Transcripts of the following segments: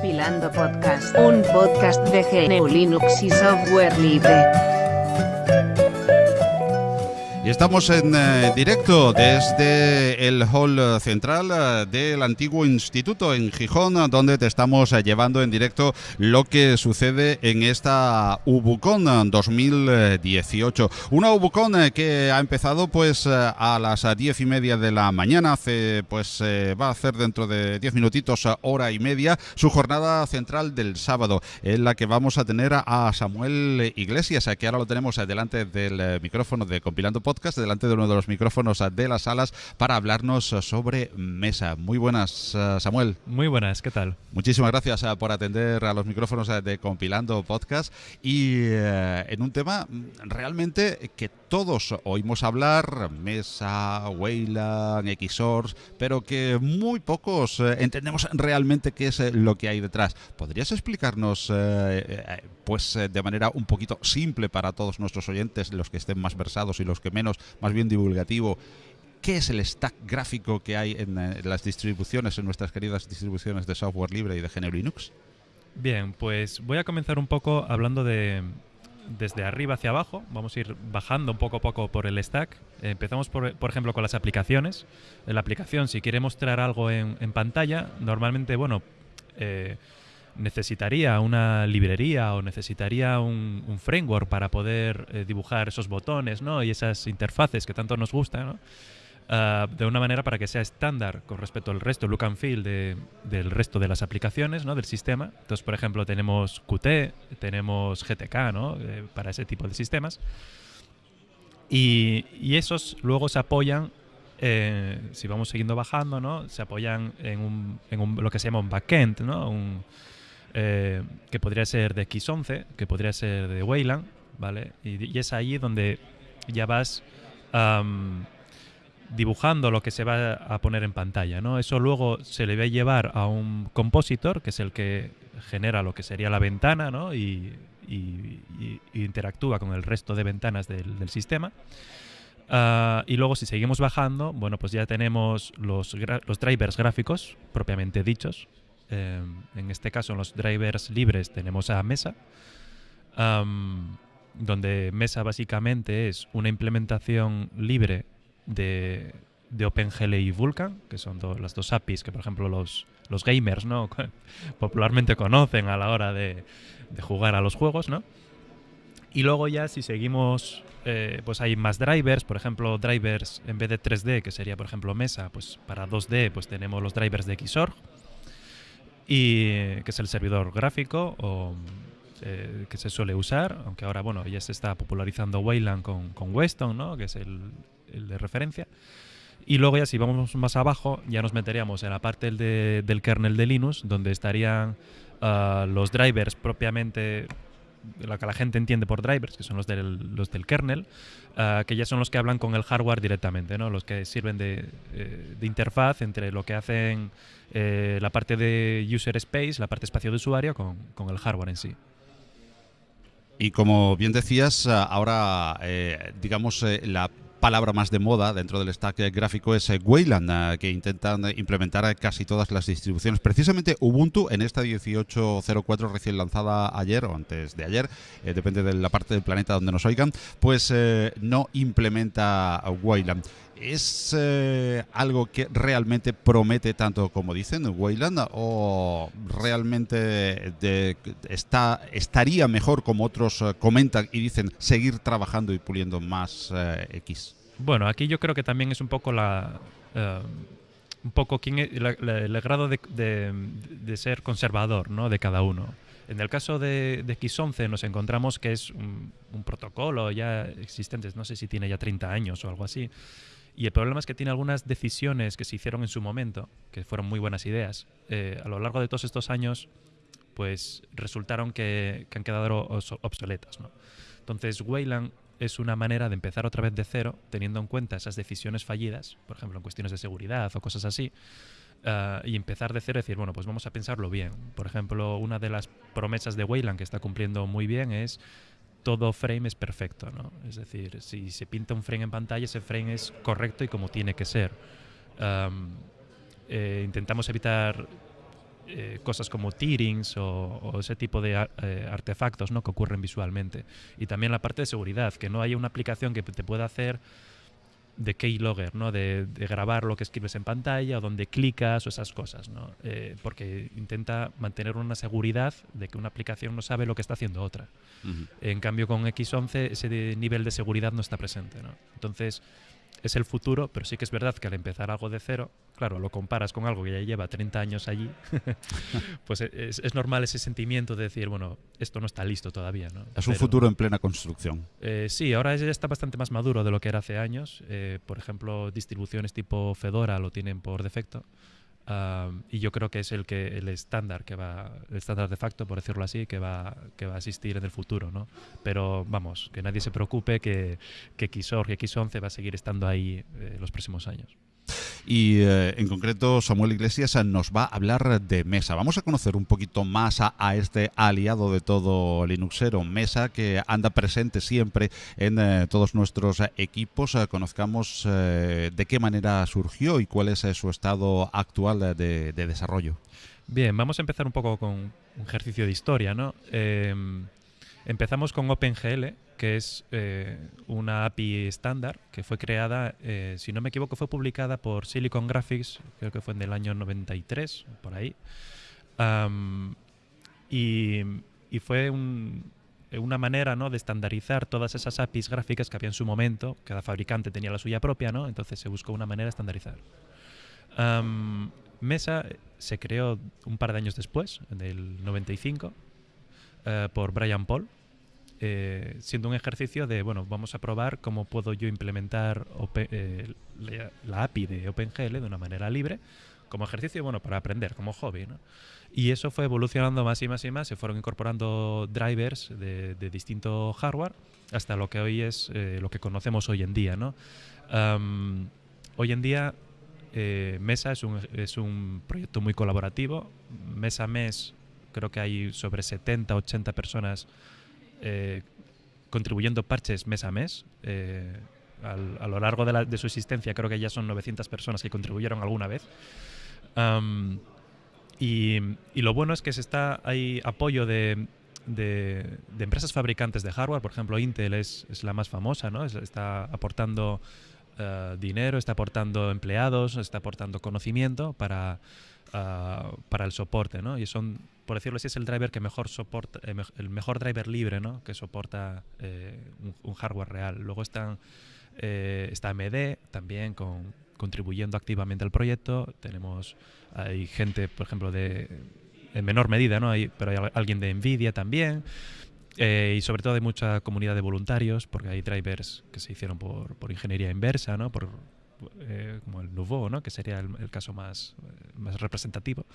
Compilando Podcast, un podcast de GNU Linux y software libre. Y estamos en eh, directo desde el hall central eh, del antiguo instituto en Gijón, donde te estamos eh, llevando en directo lo que sucede en esta Ubucon 2018. Una Ubucon que ha empezado pues a las diez y media de la mañana, hace pues va a hacer dentro de diez minutitos, hora y media, su jornada central del sábado, en la que vamos a tener a Samuel Iglesias, que ahora lo tenemos delante del micrófono de Compilando Podcast, delante de uno de los micrófonos de las salas, para hablarnos sobre mesa. Muy buenas, Samuel. Muy buenas, ¿qué tal? Muchísimas gracias por atender a los micrófonos de Compilando Podcast y en un tema realmente que todos oímos hablar, Mesa, Wayland, Xsource, pero que muy pocos entendemos realmente qué es lo que hay detrás. ¿Podrías explicarnos, pues de manera un poquito simple para todos nuestros oyentes, los que estén más versados y los que menos, más bien divulgativo, ¿Qué es el stack gráfico que hay en, las distribuciones, en nuestras queridas distribuciones de software libre y de GNU Linux? Bien, pues voy a comenzar un poco hablando de desde arriba hacia abajo. Vamos a ir bajando un poco a poco por el stack. empezamos, por, por, ejemplo, con las aplicaciones. La aplicación, si quiere mostrar algo en, en pantalla, normalmente, bueno, eh, necesitaría una librería o necesitaría un, un framework para poder eh, dibujar esos botones ¿no? y esas interfaces que tanto nos gustan. ¿no? Uh, de una manera para que sea estándar con respecto al resto, look and feel de, del resto de las aplicaciones ¿no? del sistema. Entonces, por ejemplo, tenemos Qt, tenemos GTK ¿no? eh, para ese tipo de sistemas. Y, esos luego se apoyan, eh, si vamos siguiendo bajando, ¿no? se apoyan en, un, en un, lo que se llama un backend, ¿no? un, eh, que podría ser de X11, que podría ser de Wayland, ¿vale? Y, y es ahí donde ya vas um, dibujando lo que se va a poner en pantalla, ¿no? Eso luego se le va a llevar a un compositor, que es el que genera lo que sería la ventana, ¿no? Y, interactúa con el resto de ventanas del, sistema. Uh, y luego si seguimos bajando, bueno, pues ya tenemos los, drivers gráficos propiamente dichos, eh, en este caso, en los drivers libres tenemos a Mesa, donde Mesa básicamente es una implementación libre de, de OpenGL y Vulkan, que son las dos APIs que, por ejemplo, los, los gamers ¿no? popularmente conocen a la hora de, de, jugar a los juegos. ¿no? Y luego ya si seguimos, eh, pues hay más drivers, por ejemplo, drivers en vez de 3D, que sería, por ejemplo, Mesa, pues para 2D pues tenemos los drivers de Xorg, y que es el servidor gráfico o, eh, que se suele usar, aunque ahora bueno ya se está popularizando Wayland con, con Weston, ¿no? que es el, el, de referencia. Y luego ya si vamos más abajo ya nos meteríamos en la parte de, del kernel de Linux, donde estarían uh, los drivers propiamente lo que la gente entiende por drivers, que son los del, los del kernel, uh, que ya son los que hablan con el hardware directamente, ¿no? los que sirven de, eh, de interfaz entre lo que hacen eh, la parte de user space, la parte espacio de usuario, con, con el hardware en sí. Y como bien decías, ahora, eh, digamos, la palabra más de moda dentro del stack gráfico es Wayland, que intentan implementar casi todas las distribuciones. Precisamente Ubuntu en esta 18.04 recién lanzada ayer o antes de ayer, eh, depende de la parte del planeta donde nos oigan, pues eh, no implementa Wayland. ¿Es eh, algo que realmente promete tanto como dicen Wayland o realmente está, estaría mejor como otros uh, comentan y dicen seguir trabajando y puliendo más uh, X? Bueno, aquí yo creo que también es un poco la... Uh, un poco quién el grado de, de, ser conservador ¿no? de cada uno. En el caso de, de X11 nos encontramos que es un, un protocolo ya existente, no sé si tiene ya 30 años o algo así, y el problema es que tiene algunas decisiones que se hicieron en su momento, que fueron muy buenas ideas. Eh, a lo largo de todos estos años, pues resultaron que, que han quedado obsoletas. ¿no? Entonces, Wayland es una manera de empezar otra vez de cero, teniendo en cuenta esas decisiones fallidas, por ejemplo, en cuestiones de seguridad o cosas así, uh, y empezar de cero y decir, bueno, pues vamos a pensarlo bien. Por ejemplo, una de las promesas de Wayland que está cumpliendo muy bien es todo frame es perfecto, ¿no? Es decir, si se pinta un frame en pantalla, ese frame es correcto y como tiene que ser. Um, intentamos evitar eh, cosas como tearings o, ese tipo de eh, artefactos ¿no? que ocurren visualmente. Y también la parte de seguridad, que no haya una aplicación que te pueda hacer de keylogger, ¿no? De, grabar lo que escribes en pantalla o donde clicas o esas cosas, ¿no? Eh, porque intenta mantener una seguridad de que una aplicación no sabe lo que está haciendo otra. En cambio, con X11 ese nivel de seguridad no está presente. ¿no? Entonces, es el futuro, pero sí que es verdad que al empezar algo de cero, claro, lo comparas con algo que ya lleva 30 años allí, pues es, normal ese sentimiento de decir, bueno, esto no está listo todavía. ¿no? Es un futuro en plena construcción. Eh, sí, ahora ya está bastante más maduro de lo que era hace años. Eh, por ejemplo, distribuciones tipo Fedora lo tienen por defecto y yo creo que es el que el estándar que va el estándar de facto por decirlo así que va que va a existir en el futuro no pero vamos que nadie se preocupe que que Xorg y X11 va a seguir estando ahí eh, los próximos años y eh, en concreto Samuel Iglesias nos va a hablar de Mesa. Vamos a conocer un poquito más a, este aliado de todo Linuxero, Mesa, que anda presente siempre en eh, todos nuestros equipos. Eh, conozcamos de qué manera surgió y cuál es su estado actual de, desarrollo. Bien, vamos a empezar un poco con un ejercicio de historia, ¿no? Em, empezamos con OpenGL, que es eh, una API estándar que fue creada, eh, si no me equivoco, fue publicada por Silicon Graphics, creo que fue en el año 93, por ahí. y, fue una manera ¿no? de estandarizar todas esas APIs gráficas que había en su momento. Cada fabricante tenía la suya propia, ¿no? entonces se buscó una manera de estandarizar. Mesa se creó un par de años después, en el 95, eh, por Brian Paul, eh, siendo un ejercicio de, bueno, vamos a probar cómo puedo yo implementar eh, la, API de OpenGL de una manera libre, como ejercicio, bueno, para aprender, como hobby, ¿no? Y eso fue evolucionando más y más y más, se fueron incorporando drivers de, distinto hardware hasta lo que hoy es eh, lo que conocemos hoy en día, ¿no? hoy en día Mesa es un, es un proyecto muy colaborativo, mes a mes creo que hay sobre 70, 80 personas eh, contribuyendo parches mes a mes. Eh, a lo largo de, su existencia creo que ya son 900 personas que contribuyeron alguna vez. y, lo bueno es que se está hay apoyo de, empresas fabricantes de hardware, por ejemplo Intel es, la más famosa, ¿no? está aportando eh, dinero, está aportando empleados, está aportando conocimiento para, ah, para el soporte, ¿no? Y son por decirlo así, es el driver que mejor soporta, eh, el mejor driver libre, ¿no? Que soporta eh, un, hardware real. Luego están, eh, está AMD también con, contribuyendo activamente al proyecto. Tenemos, hay gente, por ejemplo, de en menor medida, ¿no? Hay, pero hay alguien de Nvidia también. y sobre todo hay mucha comunidad de voluntarios, porque hay drivers que se hicieron por, por ingeniería inversa, ¿no? Por, eh, como el Nouveau, ¿no? que sería el, caso más, eh, más representativo.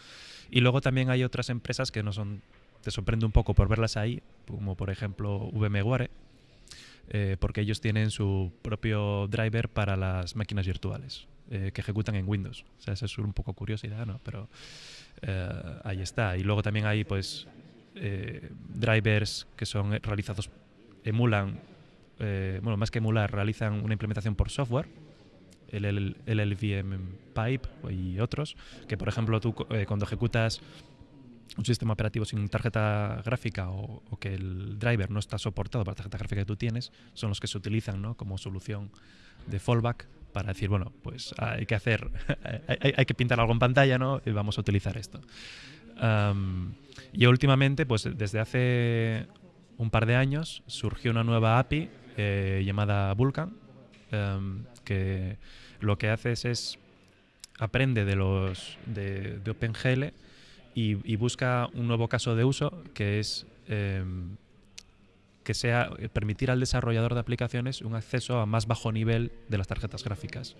Y luego también hay otras empresas que no son, te sorprende un poco por verlas ahí, como por ejemplo VMware, eh, porque ellos tienen su propio driver para las máquinas virtuales. que ejecutan en Windows. O sea, eso es un poco curiosidad, ¿no? Pero ahí está. Y luego también hay, pues, drivers que son realizados, emulan, bueno, más que emular, realizan una implementación por software el, LVM Pipe y otros, que por ejemplo tú eh, cuando ejecutas un sistema operativo sin tarjeta gráfica o, que el driver no está soportado para la tarjeta gráfica que tú tienes, son los que se utilizan ¿no? como solución de fallback para decir, bueno, pues hay que hacer, hay, que pintar algo en pantalla, ¿no? Y vamos a utilizar esto. y últimamente, pues desde hace un par de años, surgió una nueva API eh, llamada Vulkan, que lo que haces es aprende de los de, OpenGL y, busca un nuevo caso de uso que es em, que sea permitir al desarrollador de aplicaciones un acceso a más bajo nivel de las tarjetas gráficas.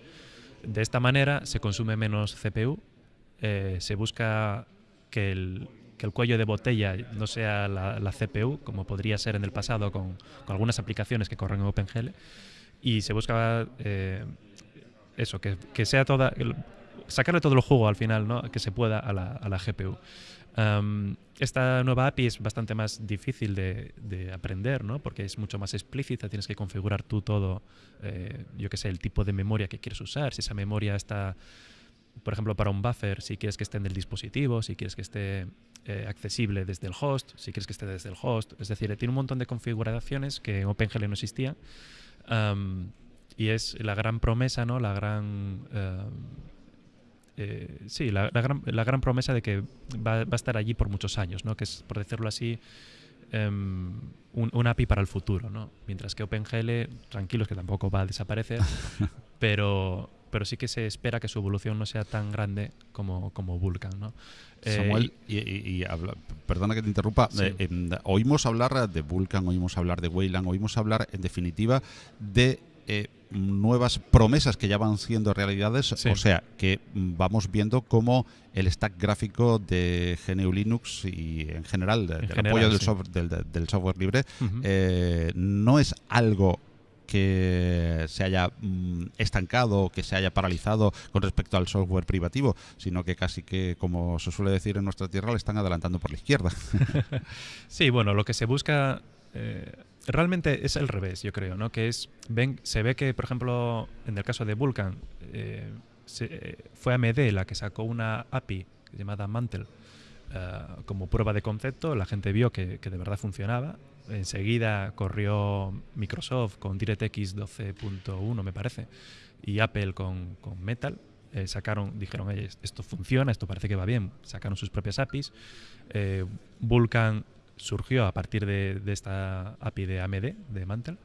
De esta manera se consume menos CPU, eh, se busca que el, cuello de botella no sea la, CPU, como podría ser en el pasado con, algunas aplicaciones que corren en OpenGL, y se busca eh, eso, que, sea toda. sacarle todo el juego al final, ¿no? Que se pueda a la, a la GPU. esta nueva API es bastante más difícil de, aprender, ¿no? Porque es mucho más explícita, tienes que configurar tú todo, eh, yo qué sé, el tipo de memoria que quieres usar, si esa memoria está por ejemplo, para un buffer, si quieres que esté en el dispositivo, si quieres que esté eh, accesible desde el host, si quieres que esté desde el host. Es decir, tiene un montón de configuraciones que en OpenGL no existía. Y es la gran promesa, ¿no? La gran... Eh, sí, la, gran, la, gran, promesa de que va, va, a estar allí por muchos años, ¿no? Que es, por decirlo así, um, un, un, API para el futuro, ¿no? Mientras que OpenGL, tranquilos que tampoco va a desaparecer, pero, pero sí que se espera que su evolución no sea tan grande como, como Vulkan. ¿no? Samuel, eh, y, habla, perdona que te interrumpa, eh, em, oímos hablar de Vulkan, oímos hablar de Wayland, oímos hablar en definitiva de eh, nuevas promesas que ya van siendo realidades, o sea, que vamos viendo cómo el stack gráfico de GNU Linux y en general del apoyo del, software, del, software libre no es algo que se haya mm, estancado, que se haya paralizado con respecto al software privativo, sino que casi que, como se suele decir en nuestra tierra, le están adelantando por la izquierda. sí, bueno, lo que se busca eh, realmente es el revés, yo creo, ¿no? Que es, ven, se ve que, por ejemplo, en el caso de Vulkan, eh, se, fue AMD la que sacó una API llamada Mantle eh, como prueba de concepto, la gente vio que de verdad funcionaba enseguida corrió Microsoft con DirectX 12.1, me parece, y Apple con, Metal. Eh, sacaron, dijeron, esto funciona, esto parece que va bien, sacaron sus propias APIs. Eh, Vulkan surgió a partir de, esta API de AMD, de Mantle.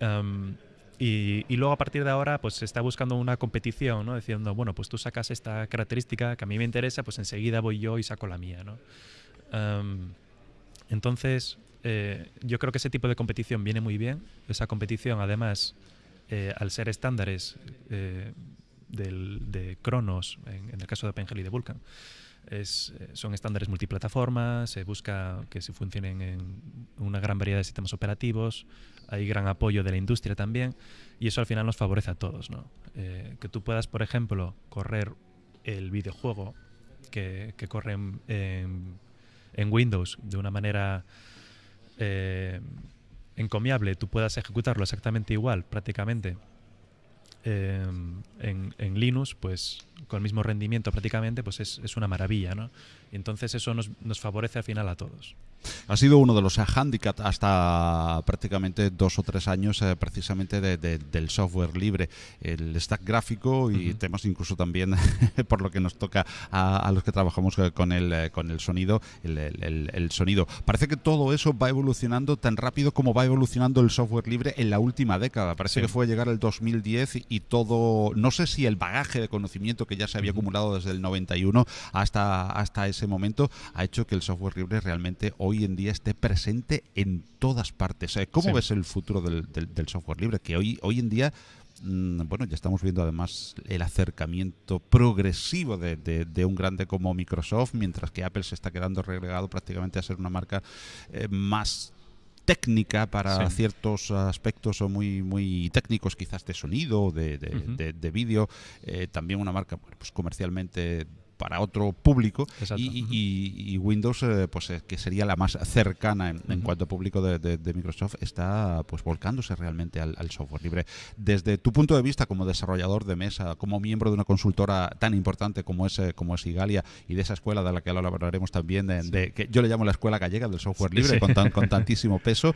Um, y, luego a partir de ahora pues se está buscando una competición, ¿no? Diciendo, bueno, pues tú sacas esta característica que a mí me interesa, pues enseguida voy yo y saco la mía, ¿no? Um, entonces, eh, yo creo que ese tipo de competición viene muy bien. Esa competición, además, eh, al ser estándares eh, de Cronos, en, el caso de OpenGL y de Vulkan, son estándares multiplataformas, se busca que se funcionen en una gran variedad de sistemas operativos, hay gran apoyo de la industria también, y eso al final nos favorece a todos. que tú puedas, por ejemplo, correr el videojuego que, corre en, en Windows de una manera eh, encomiable tú puedas ejecutarlo exactamente igual, prácticamente, eh, en, en, Linux, pues con el mismo rendimiento prácticamente, pues es, es una maravilla, ¿no? Y entonces eso nos, nos favorece al final a todos. Ha sido uno de los handicaps hasta prácticamente dos o tres años eh, precisamente del software libre, el stack gráfico y temas incluso también por lo que nos toca a, los que trabajamos eh, con el, eh, con el sonido, el, sonido. Parece que todo eso va evolucionando tan rápido como va evolucionando el software libre en la última década. Parece que fue llegar el 2010 y todo, no sé si el bagaje de conocimiento que ya se había acumulado desde el 91 hasta, hasta ese momento ha hecho que el software libre realmente hoy en día esté presente en todas partes. Eh, ¿Cómo ves el futuro del, software libre? Que hoy, hoy en día mm, bueno, ya estamos viendo además el acercamiento progresivo de, un grande como Microsoft, mientras que Apple se está quedando relegado prácticamente a ser una marca eh, más técnica para ciertos aspectos o muy muy técnicos quizás de sonido de, de, vídeo eh, también una marca pues comercialmente para otro público y, Windows eh, pues eh, que sería la más cercana en, cuanto a público de, Microsoft está pues volcándose realmente al, software libre. Desde tu punto de vista como desarrollador de mesa como miembro de una consultora tan importante como es eh, como es Igalia y de esa escuela de la que hablaremos también de, que yo le llamo la escuela gallega del software libre con, con tantísimo peso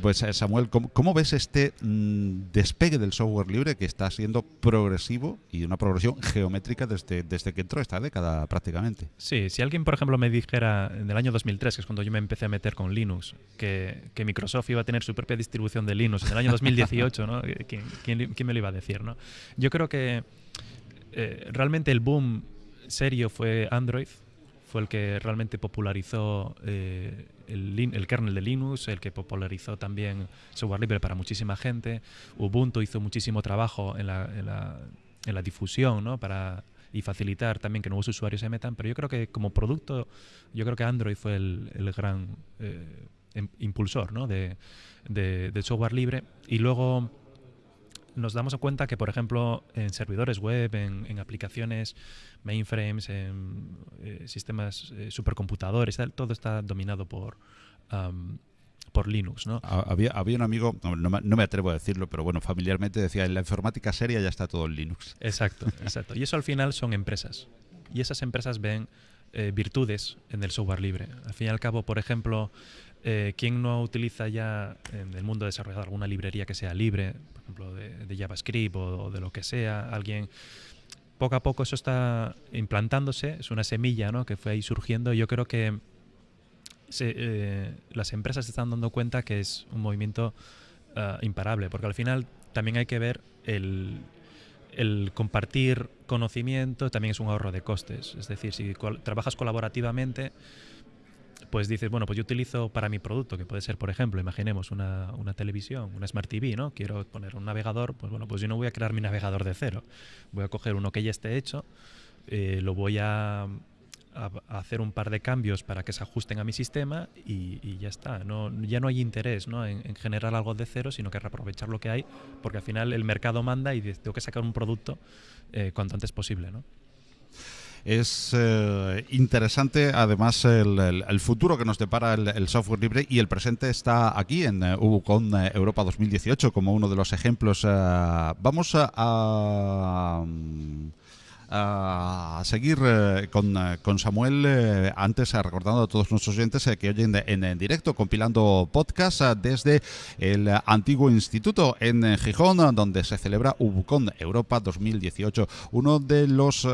pues Samuel ¿cómo, ves este mm, despegue del software libre que está siendo progresivo y una progresión geométrica desde, desde que entró esta década prácticamente. Sí, si alguien, por ejemplo, me dijera en el año 2003, que es cuando yo me empecé a meter con Linux, que, que Microsoft iba a tener su propia distribución de Linux en el año 2018, ¿no? ¿Quién, quién, me lo iba a decir? ¿no? Yo creo que eh, realmente el boom serio fue Android, fue el que realmente popularizó eh, el, el, kernel de Linux, el que popularizó también software libre para muchísima gente. Ubuntu hizo muchísimo trabajo en la, en la, en la difusión ¿no? para y facilitar también que nuevos usuarios se metan, pero yo creo que como producto, yo creo que Android fue el, gran eh, impulsor ¿no? de, software libre y luego nos damos cuenta que, por ejemplo, en servidores web, en, aplicaciones mainframes, en eh, sistemas eh, supercomputadores, todo está dominado por, por Linux, ¿no? Había, había un amigo, no, me atrevo a decirlo, pero bueno, familiarmente decía, en la informática seria ya está todo en Linux. Exacto, exacto. Y eso al final son empresas. Y esas empresas ven eh, virtudes en el software libre. Al fin y al cabo, por ejemplo, eh, ¿quién no utiliza ya en el mundo desarrollado alguna librería que sea libre, por ejemplo, de, JavaScript o, de lo que sea? Alguien poco a poco eso está implantándose, es una semilla ¿no? que fue ahí surgiendo. Yo creo que eh, las empresas se están dando cuenta que es un movimiento ah, imparable, porque al final también hay que ver el, compartir conocimiento, también es un ahorro de costes. Es decir, si trabajas colaborativamente, pues dices, bueno, pues yo utilizo para mi producto, que puede ser, por ejemplo, imaginemos una, una, televisión, una Smart TV, ¿no? Quiero poner un navegador, pues bueno, pues yo no voy a crear mi navegador de cero. Voy a coger uno que ya esté hecho, eh, lo voy a hacer un par de cambios para que se ajusten a mi sistema y, ya está. No, ya no hay interés ¿no? En, generar algo de cero, sino que aprovechar lo que hay, porque al final el mercado manda y tengo que sacar un producto eh, cuanto antes posible. ¿no? es eh, interesante además el, futuro que nos depara el, software libre y el presente está aquí en uh, Ubucon Europa 2018 como uno de los ejemplos. vamos a a seguir eh, con, eh, con, Samuel, eh, antes recordando a todos nuestros oyentes que oyen en, directo, compilando podcast desde el antiguo instituto en Gijón, donde se celebra Ubucon Europa 2018, uno de los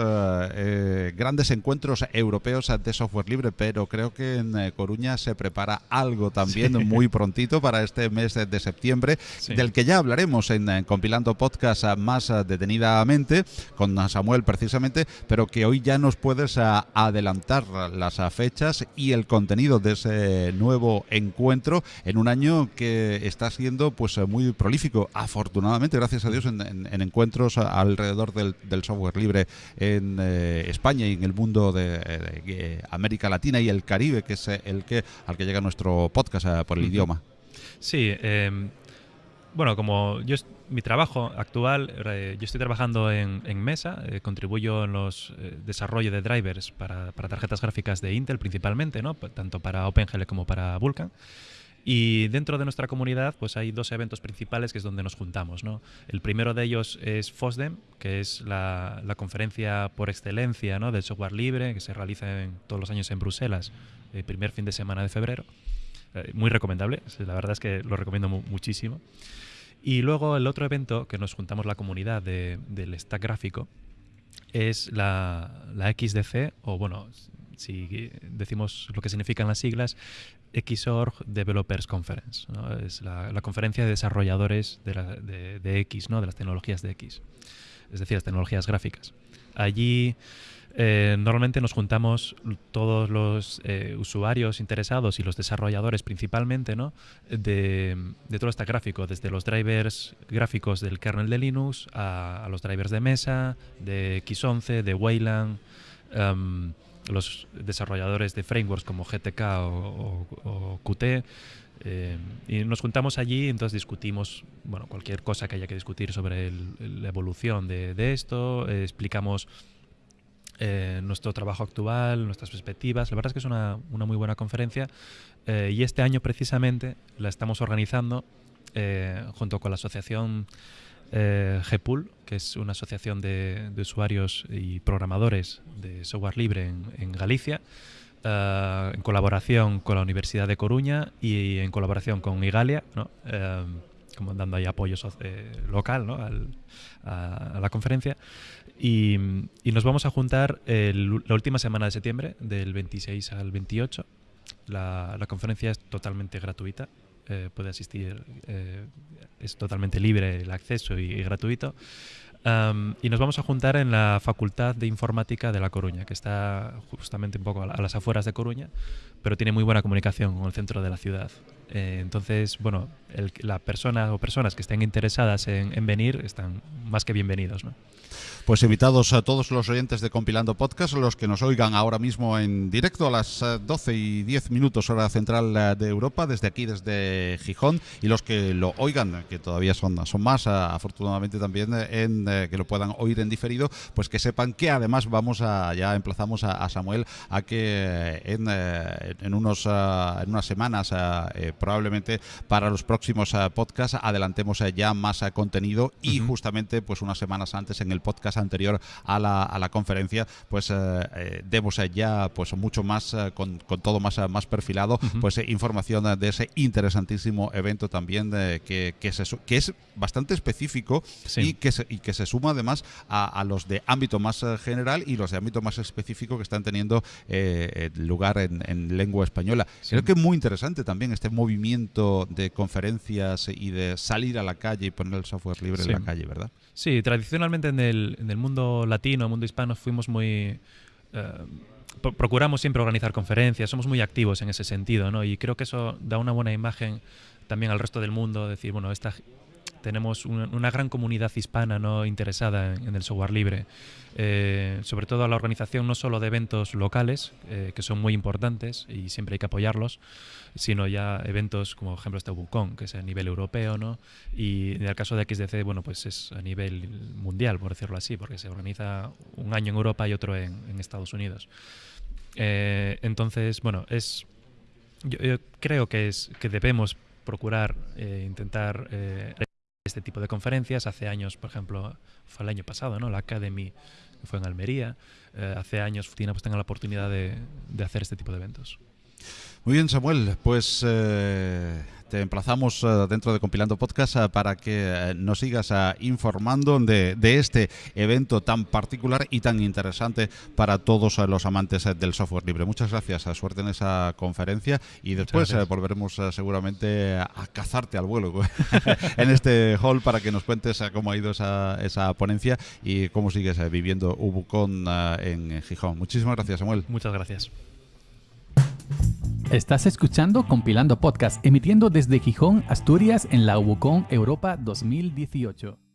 grandes encuentros europeos de software libre, pero creo que en Coruña se prepara algo también muy prontito para este mes de septiembre, del que ya hablaremos en, Compilando Podcast más detenidamente con Samuel precisamente pero que hoy ya nos puedes adelantar las fechas y el contenido de ese nuevo encuentro en un año que está siendo pues muy prolífico, afortunadamente, gracias a Dios, en, encuentros alrededor del, software libre en eh, España y en el mundo de, América Latina y el Caribe, que es el que al que llega nuestro podcast eh, por el idioma. Sí, em, bueno, como yo mi trabajo actual, yo estoy trabajando en, Mesa, eh, contribuyo en los eh, desarrollo de drivers para, tarjetas gráficas de Intel principalmente, ¿no? tanto para OpenGL como para Vulkan. Y dentro de nuestra comunidad pues hay dos eventos principales que es donde nos juntamos. ¿no? El primero de ellos es FOSDEM, que es la, conferencia por excelencia ¿no? del software libre que se realiza en, todos los años en Bruselas, el primer fin de semana de febrero. Eh, muy recomendable, la verdad es que lo recomiendo muchísimo. Y luego el otro evento que nos juntamos la comunidad del stack gráfico es la, la, XDC, o bueno, si decimos lo que significan las siglas, Xorg Developers Conference. Es la, conferencia de desarrolladores de, de, X, ¿no? de las tecnologías de X, es decir, las tecnologías gráficas. Allí eh, normalmente nos juntamos todos los eh, usuarios interesados y los desarrolladores principalmente ¿no? de, todo este gráfico, desde los drivers gráficos del kernel de Linux a, los drivers de mesa, de X11, de Wayland, em, los desarrolladores de frameworks como GTK o, Qt. Em, y nos juntamos allí y entonces discutimos bueno, cualquier cosa que haya que discutir sobre la evolución de, de esto, eh, explicamos eh, nuestro trabajo actual, nuestras perspectivas. La verdad es que es una, muy buena conferencia eh, y este año precisamente la estamos organizando eh, junto con la asociación GPUL, que es una asociación de, usuarios y programadores de software libre en, Galicia. en colaboración con la Universidad de Coruña y en colaboración con Igalia, como dando ahí apoyo local a, la conferencia. Y, nos vamos a juntar la última semana de septiembre, del 26 al 28. La, conferencia es totalmente gratuita. Eh, puede asistir, eh, es totalmente libre el acceso y, gratuito. y nos vamos a juntar en la Facultad de Informática de La Coruña, que está justamente un poco a, las afueras de Coruña, pero tiene muy buena comunicación con el centro de la ciudad. Eh, entonces, bueno, la persona o personas que estén interesadas en, en venir están más que bienvenidos. Pues invitados a todos los oyentes de Compilando Podcast, los que nos oigan ahora mismo en directo a las 12 eh, y 10 minutos hora central eh, de Europa, desde aquí, desde Gijón, y los que lo oigan, que todavía son, son más, eh, afortunadamente también, en que lo puedan oír en diferido, pues que sepan que además vamos a, ya emplazamos a, Samuel a que en en, unos, en unas semanas, probablemente para los próximos podcasts, adelantemos ya más contenido y justamente pues unas semanas antes en el podcast anterior a la, a la conferencia, pues demos ya pues mucho más, con, con, todo más, más perfilado, pues información de ese interesantísimo evento también que, que, que es bastante específico y, que se, y que se suma además a, los de ámbito más eh, general y los de ámbito más específico que están teniendo eh, lugar en, lengua española. Creo que es muy interesante también este movimiento de conferencias y de salir a la calle y poner el software libre en la calle, ¿verdad? Sí, tradicionalmente en el, en el mundo latino, el mundo hispano, fuimos muy... Eh, procuramos siempre organizar conferencias, somos muy activos en ese sentido, ¿no? Y creo que eso da una buena imagen también al resto del mundo, decir, bueno, esta, tenemos una, gran comunidad hispana no interesada en, el software libre, eh, sobre todo a la organización no solo de eventos locales, eh, que son muy importantes y siempre hay que apoyarlos, sino ya eventos como por ejemplo este Bucon, que es a nivel europeo, ¿no? y en el caso de XDC, bueno, pues es a nivel mundial, por decirlo así, porque se organiza un año en Europa y otro en, Estados Unidos. Eh, entonces, bueno, es yo, creo que es que debemos procurar intentar este tipo de conferencias. Hace años, por ejemplo, fue el año pasado, ¿no? La Academy fue en Almería. Eh, hace años Tina pues tenga la oportunidad de, de, hacer este tipo de eventos. Muy bien, Samuel. Pues eh, te emplazamos eh, dentro de Compilando Podcast eh, para que eh, nos sigas informando de, este evento tan particular y tan interesante para todos los amantes del software libre. Muchas gracias, suerte en esa conferencia y después volveremos seguramente a cazarte al vuelo en este hall para que nos cuentes cómo ha ido esa, esa ponencia y cómo sigues viviendo Ubucon en Gijón. Muchísimas gracias, Samuel. Muchas gracias. Estás escuchando Compilando Podcast, emitiendo desde Gijón, Asturias, en la UBUCON Europa 2018.